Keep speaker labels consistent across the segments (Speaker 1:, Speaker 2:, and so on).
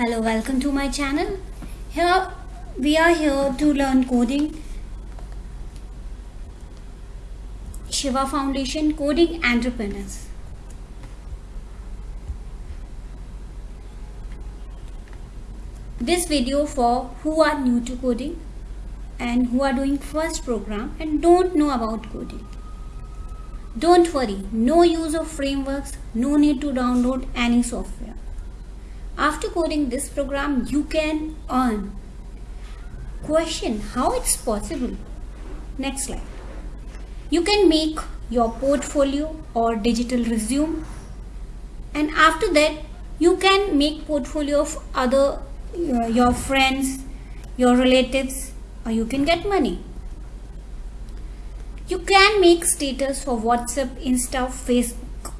Speaker 1: Hello, welcome to my channel. Here we are here to learn coding. Shiva Foundation Coding Entrepreneurs. This video for who are new to coding and who are doing first program and don't know about coding. Don't worry, no use of frameworks, no need to download any software. After coding this program, you can earn. Question, how it's possible? Next slide. You can make your portfolio or digital resume and after that you can make portfolio of other uh, your friends, your relatives or you can get money. You can make status for WhatsApp, Insta, Facebook.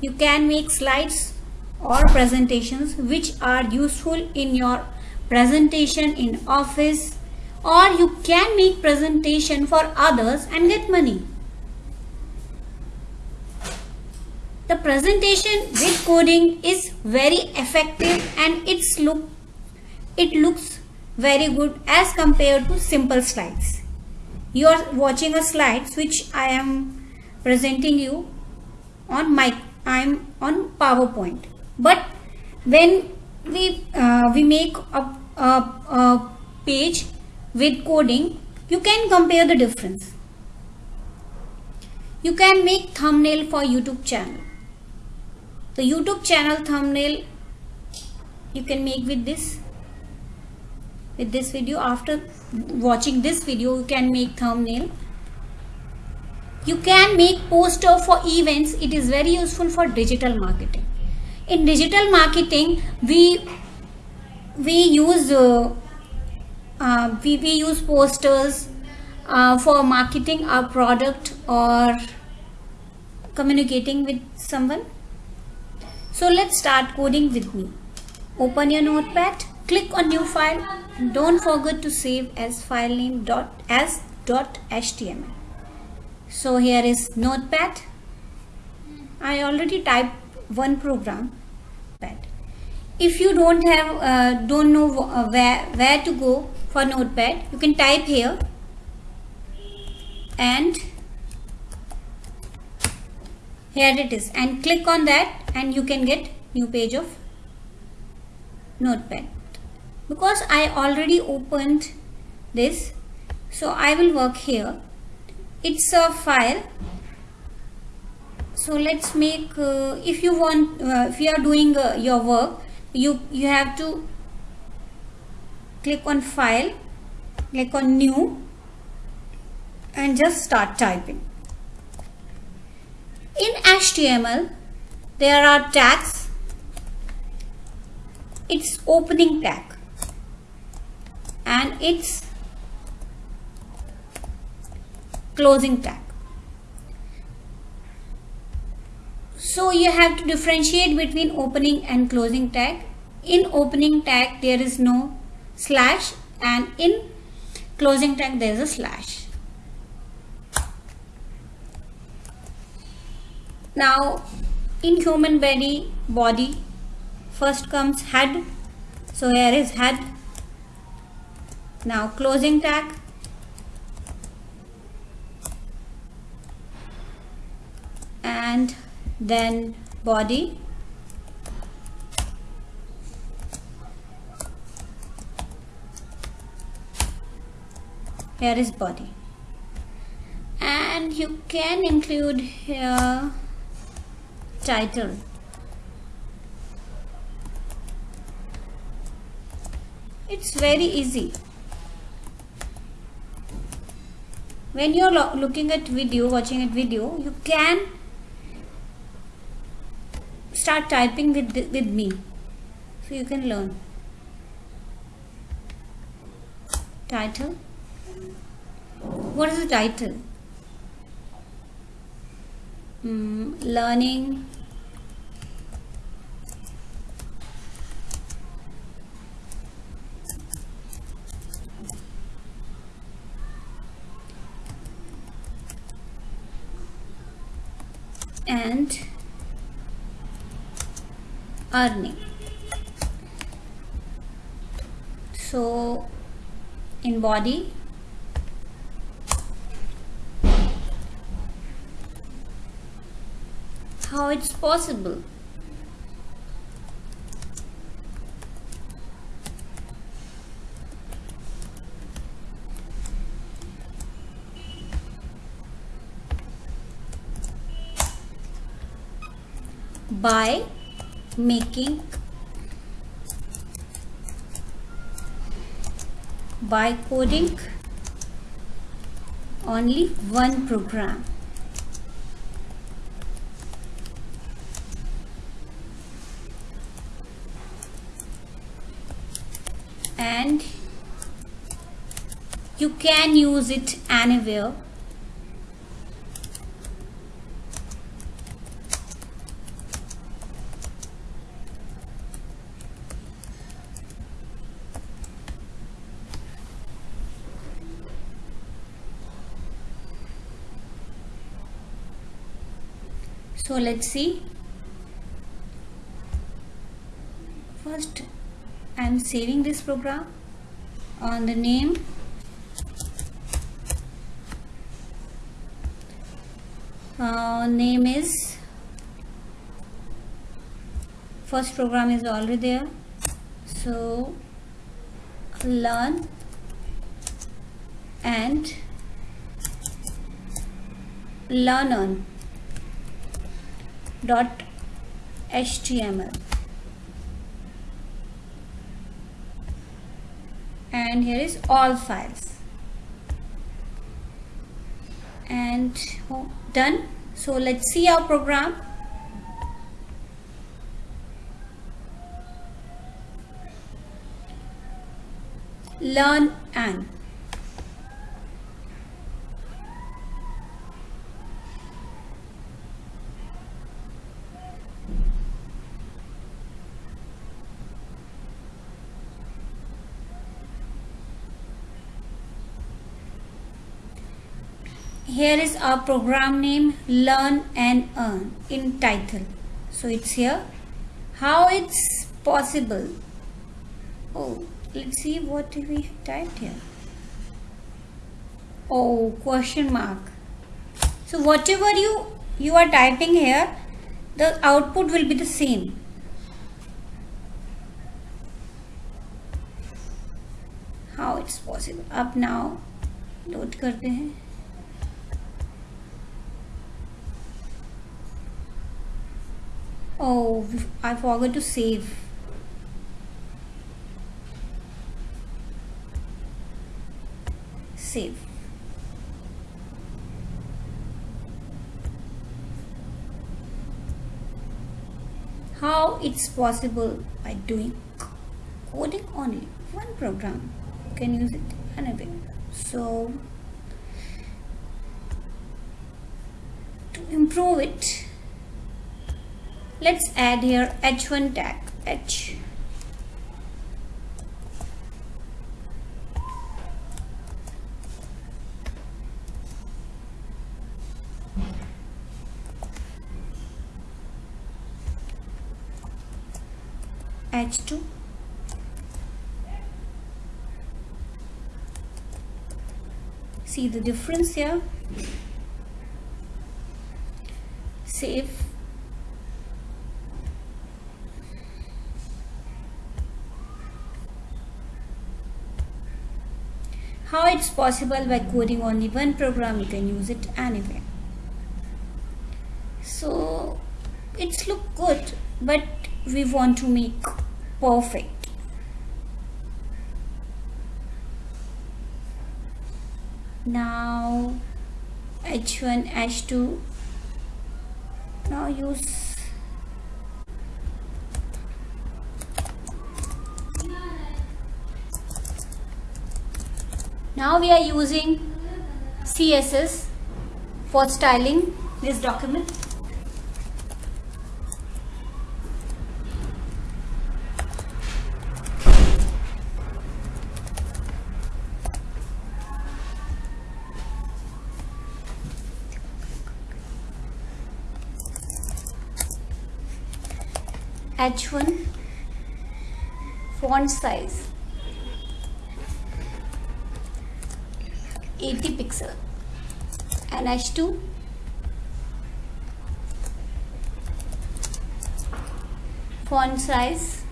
Speaker 1: You can make slides or presentations which are useful in your presentation in office or you can make presentation for others and get money. The presentation with coding is very effective and it's look it looks very good as compared to simple slides you are watching a slides which I am presenting you on my I am on PowerPoint but when we uh, we make a, a, a page with coding you can compare the difference. You can make thumbnail for YouTube channel. The YouTube channel thumbnail you can make with this with this video. After watching this video you can make thumbnail. You can make poster for events. It is very useful for digital marketing in digital marketing we we use uh, uh, we, we use posters uh, for marketing our product or communicating with someone. So let's start coding with me. Open your notepad click on new file don't forget to save as file name dot as dot html so here is notepad. I already typed one program pad if you don't have uh, don't know uh, where where to go for notepad you can type here and here it is. And click on that and you can get new page of notepad. Because I already opened this so I will work here. It's a file so let's make uh, if you want uh, if you are doing uh, your work you you have to click on file click on new and just start typing. In HTML there are tags. It's opening tag. And its closing tag. So you have to differentiate between opening and closing tag. In opening tag there is no slash and in closing tag there is a slash. Now in human body body first comes head so here is head now closing tag and then body. Here is body. And you can include here title. It's very easy. When you're lo looking at video watching at video you can start typing with with me. So you can learn. Title? What is the title? Mm, learning and earning. So in body how it's possible? By making by coding only one program. And you can use it anywhere so let's see. First I'm saving this program on the name. Uh, name is first program is already there. So learn and learn on dot html. And here is all files. And oh, done. So let's see our program. Learn and here is our program name learn and earn in title. So it's here. How it's possible? Oh let's see what we typed here. Oh question mark. So whatever you you are typing here the output will be the same. How it's possible? Up now. Note karte hain Oh, I forgot to save. Save. How it's possible by doing coding only one program you can use it anyway so to improve it let's add here h1 tag h. H2 see the difference here? Save how it's possible by coding only one program you can use it anywhere. So it's look good but we want to make perfect. Now h1 h2 now use now we are using css for styling this document. H1 font size 80 pixel. And h2 font size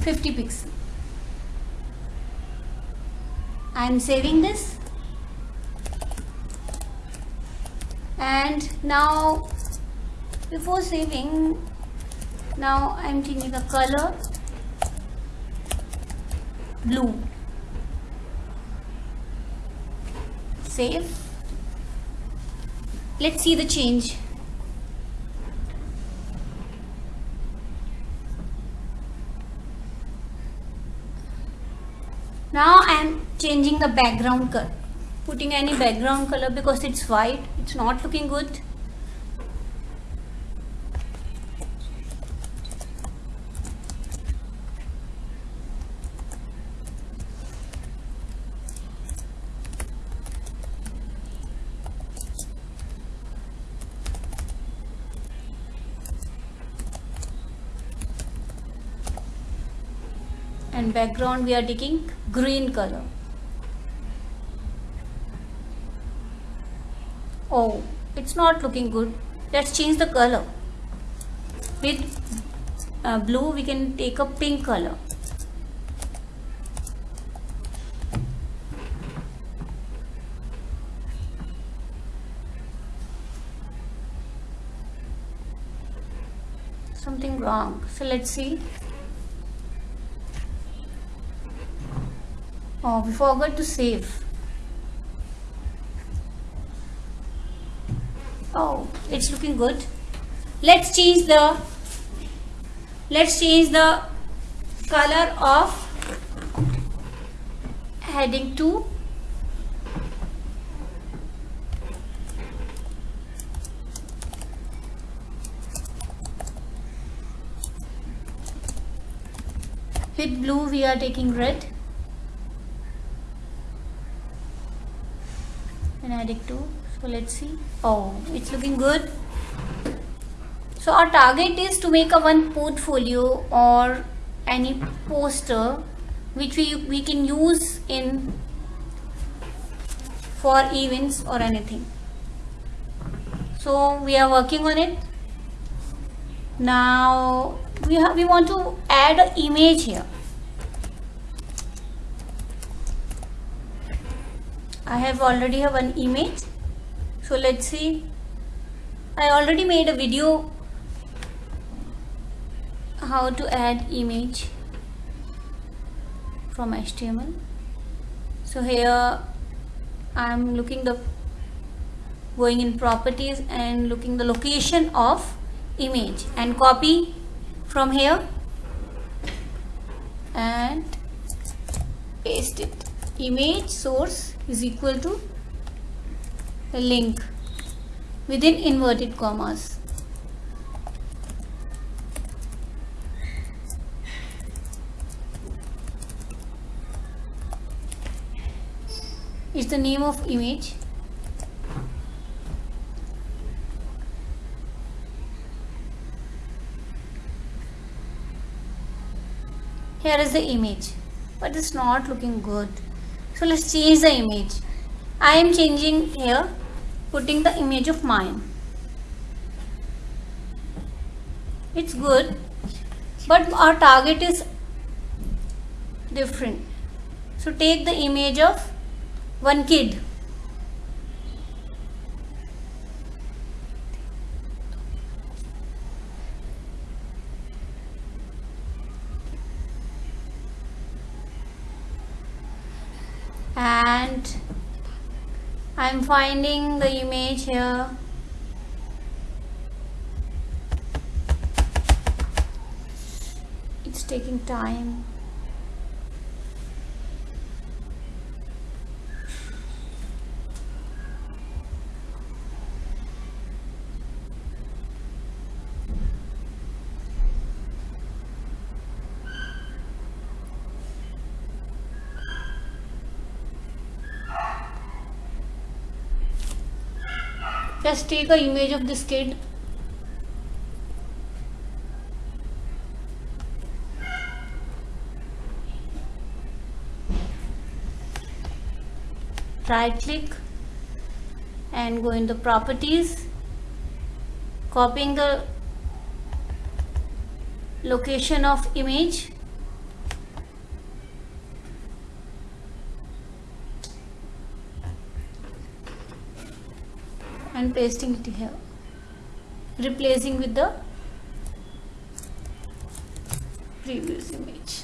Speaker 1: 50 pixel. I am saving this. And now before saving now I am changing the color blue. Save. Let's see the change. Now I am changing the background color putting any background color because it's white. It's not looking good background we are taking green color. Oh it's not looking good. Let's change the color. With uh, blue we can take a pink color. Something wrong. So let's see Oh, we forgot to save. Oh, it's looking good. Let's change the let's change the color of heading 2 with blue we are taking red and add it to so let's see. Oh it's looking good. So our target is to make a one portfolio or any poster which we, we can use in for events or anything. So we are working on it. Now we have we want to add an image here I have already have an image. So let's see. I already made a video how to add image from HTML so here I'm looking the going in properties and looking the location of image and copy from here and paste it image source is equal to link within inverted commas. Is the name of image. Here is the image but it's not looking good so let's change the image. I am changing here putting the image of mine. It's good but our target is different. So take the image of one kid and I'm finding the image here. It's taking time Just take a image of this kid. Right click and go in the properties. Copying the location of image and pasting it here. Replacing with the previous image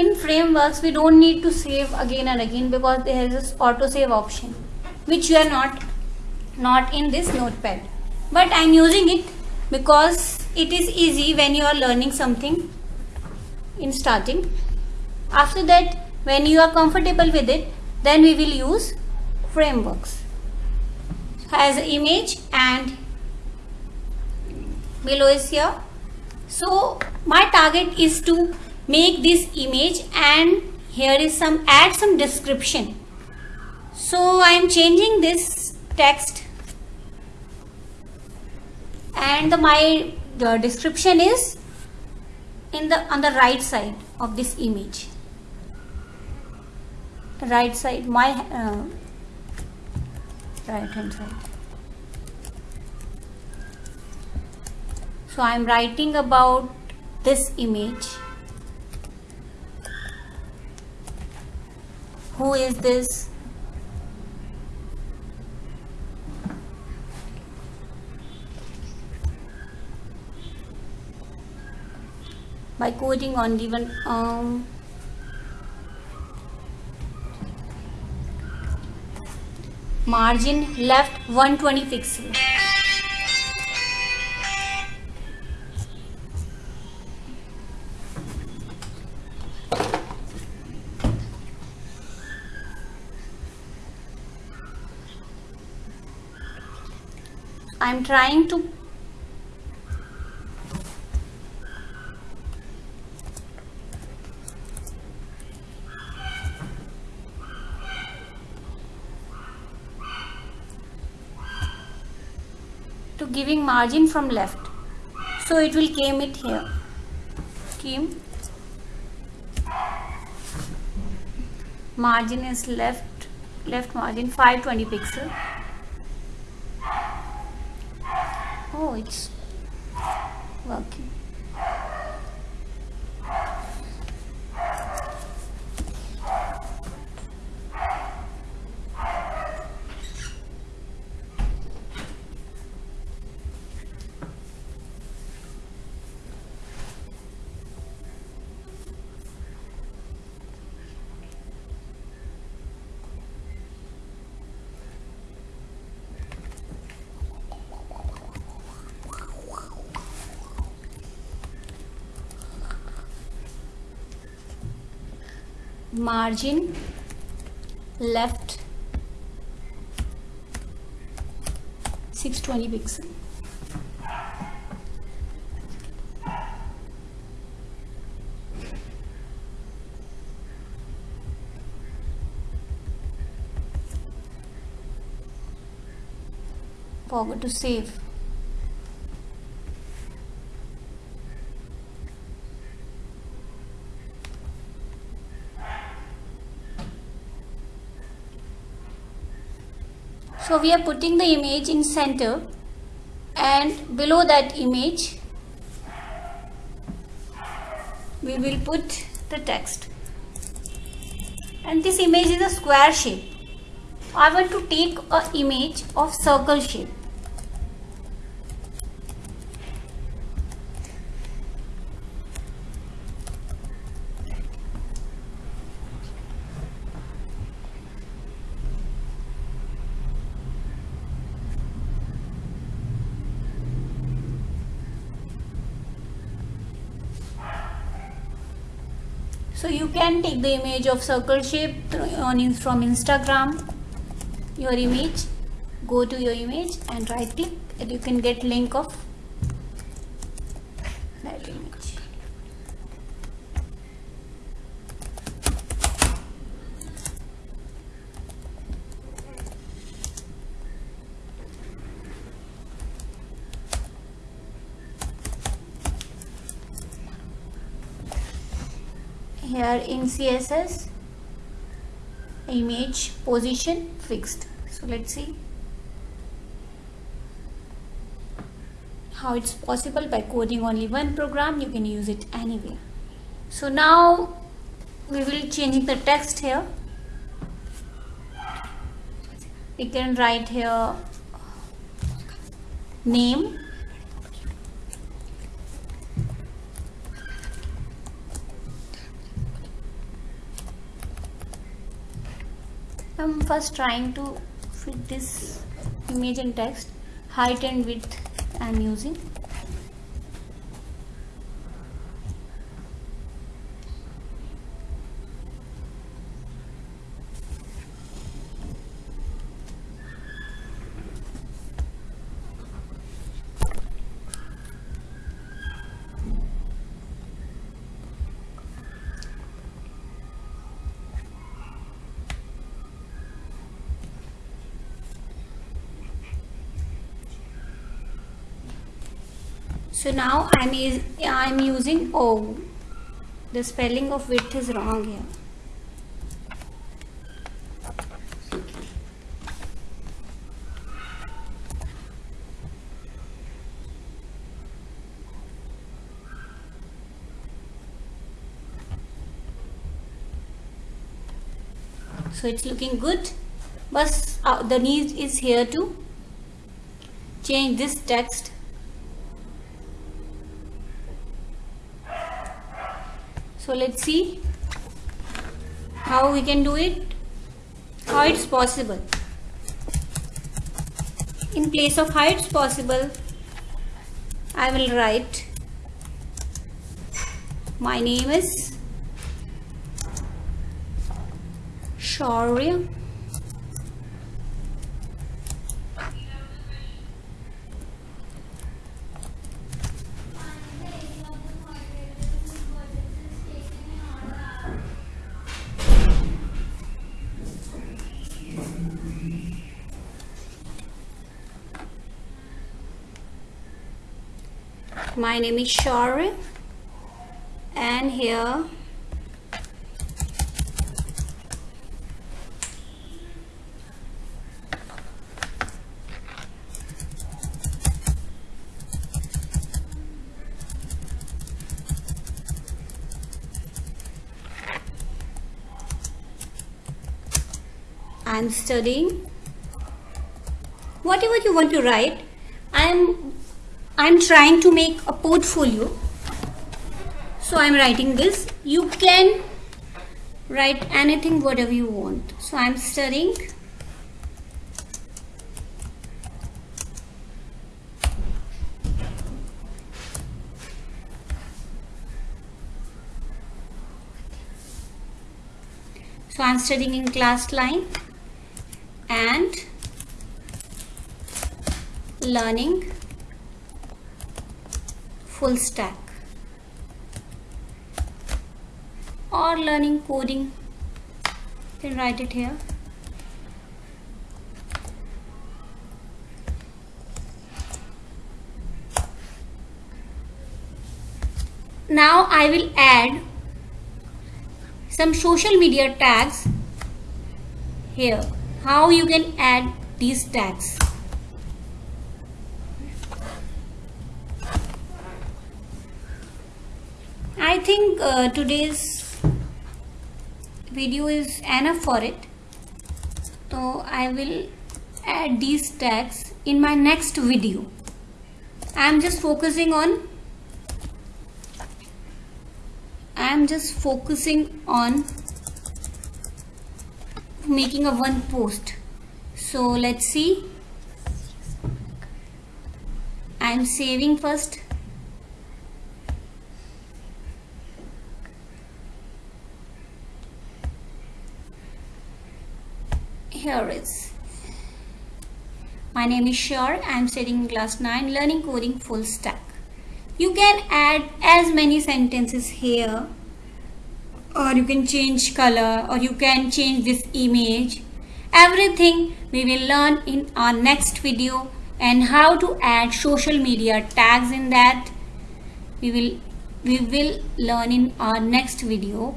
Speaker 1: in frameworks we don't need to save again and again because there is this auto save option which you are not not in this notepad. But i'm using it because it is easy when you are learning something in starting. After that when you are comfortable with it then we will use frameworks as image and below is here. So my target is to make this image and here is some add some description. So I am changing this text. And the, my the description is in the on the right side of this image. Right side my uh, right hand side. So I am writing about this image Who is this? By coding on given um, margin left 120 pixel. Trying to to giving margin from left. So it will came it here. Came. Margin is left left margin 520 pixel oh it's working margin left 620 pixel forward to save so we are putting the image in center and below that image we will put the text. And this image is a square shape. I want to take a image of circle shape so you can take the image of circle shape on from instagram. Your image. Go to your image and right click and you can get link of that image here css image position fixed. So let's see how it's possible by coding only one program you can use it anywhere. So now we will change the text here. We can write here name I'm first trying to fit this image and text height and width I'm using so now I'm, I'm using O. The spelling of width is wrong here. So it's looking good. But uh, the need is here to change this text so let's see how we can do it how it's possible. In place of how it's possible I will write my name is Shaurya my name is Shari. And here I'm studying. Whatever you want to write I'm I'm trying to make a portfolio. So I'm writing this. You can write anything whatever you want. So I'm studying. So I'm studying in class line and learning full stack. Or learning coding. You can write it here. Now I will add some social media tags here. How you can add these tags I think uh, today's video is enough for it. So I will add these tags in my next video. I am just focusing on I am just focusing on making a one post. So let's see. I am saving first here is my name is Shar I am studying class 9 learning coding full stack. You can add as many sentences here or you can change color or you can change this image. Everything we will learn in our next video and how to add social media tags in that we will we will learn in our next video.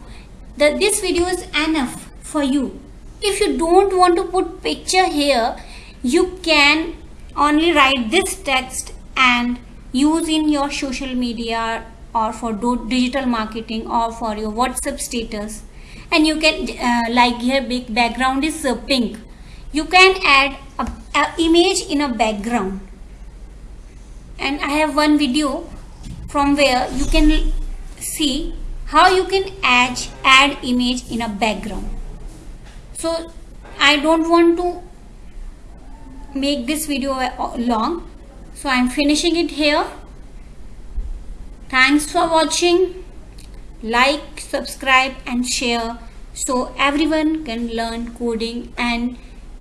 Speaker 1: That this video is enough for you if you don't want to put picture here you can only write this text and use in your social media or for digital marketing or for your whatsapp status. And you can uh, like here big background is uh, pink. You can add a, a image in a background. And i have one video from where you can see how you can add add image in a background so i don't want to make this video uh, long. So i'm finishing it here. Thanks for watching. Like subscribe and share so everyone can learn coding and